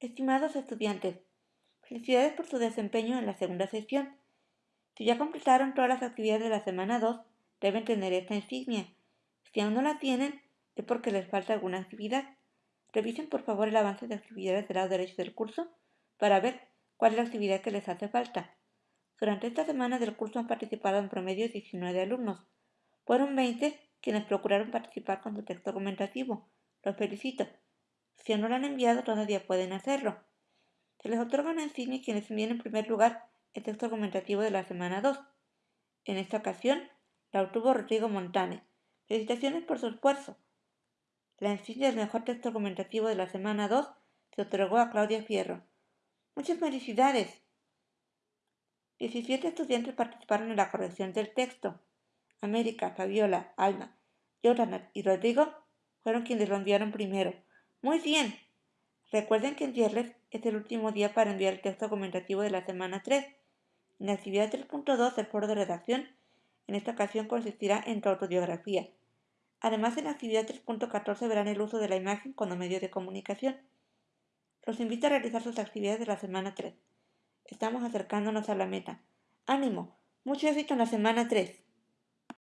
Estimados estudiantes, felicidades por su desempeño en la segunda sesión. Si ya completaron todas las actividades de la semana 2, deben tener esta insignia. Si aún no la tienen, es porque les falta alguna actividad. Revisen por favor el avance de actividades del lado derecho del curso para ver cuál es la actividad que les hace falta. Durante esta semana del curso han participado en promedio 19 alumnos. Fueron 20 quienes procuraron participar con su texto argumentativo. Los felicito. Si no lo han enviado, todavía pueden hacerlo. Se les otorga una insignia quienes envíen en primer lugar el texto argumentativo de la semana 2. En esta ocasión, la obtuvo Rodrigo Montane. Felicitaciones por su esfuerzo. La insignia del mejor texto argumentativo de la semana 2 se otorgó a Claudia Fierro. Muchas felicidades. 17 estudiantes participaron en la corrección del texto. América, Fabiola, Alma, Jonathan y Rodrigo fueron quienes lo enviaron primero. Muy bien. Recuerden que en viernes es el último día para enviar el texto argumentativo de la semana 3. En la actividad 3.2 del foro de redacción, en esta ocasión consistirá en tu autobiografía. Además, en la actividad 3.14 verán el uso de la imagen como medio de comunicación. Los invito a realizar sus actividades de la semana 3. Estamos acercándonos a la meta. ¡Ánimo! Mucho éxito en la semana 3.